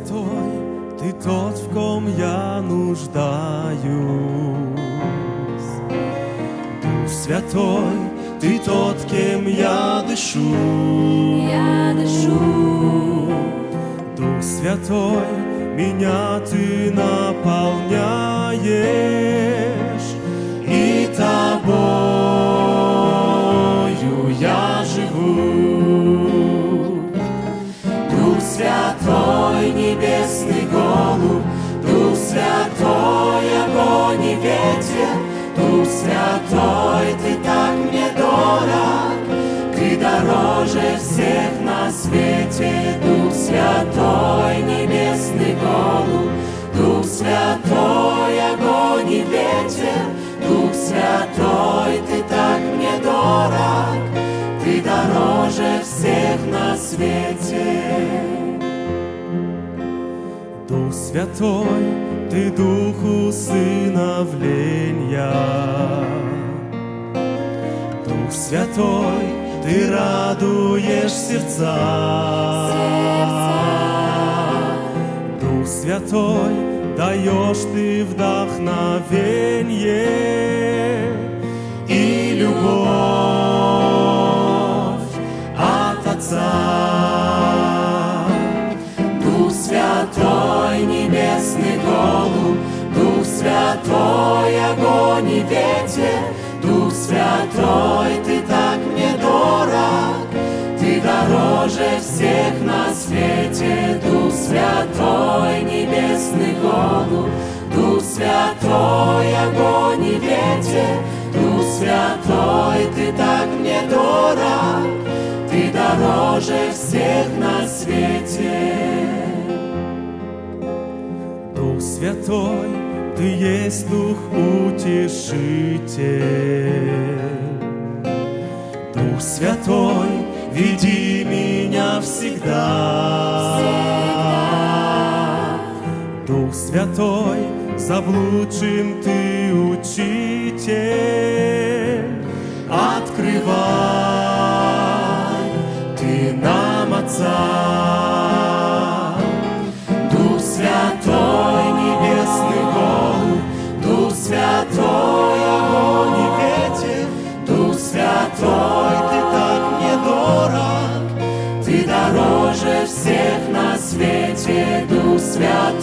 Святой, Ты тот, в ком я нуждаюсь. Дух Святой, Ты тот, кем я дышу. Я дышу. Дух Святой, меня Ты наполняешь, ветер, Дух Святой, Ты так мне дорог, Ты дороже всех на свете, Дух Святой, небесный голубь, Дух Святой, огонь и ветер, Дух Святой, Ты так мне дорог, Ты дороже всех на свете. Дух Святой, Ты Дух усыновления. Дух Святой, Ты радуешь сердца. Дух Святой, даешь Ты вдохновение и любовь от Отца. Дух Святой, Святой, огонь и ветер, Дух Святой, Ты так мне дорог, Ты дороже всех на свете, Дух Святой, небесный голубь, Дух Святой, огонь и ветер, Дух Святой, Ты так мне дорог, Ты дороже всех на свете. Дух Святой, Ты есть Дух Утешитель. Дух Святой, веди меня всегда. Дух Святой, заблудшим Ты учитель. Открывай Ты нам Отца. Святой, огонь и ветер, Дух Святой, Ты так мне дорог, Ты дороже всех на свете, Дух Святой,